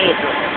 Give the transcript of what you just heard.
Laser.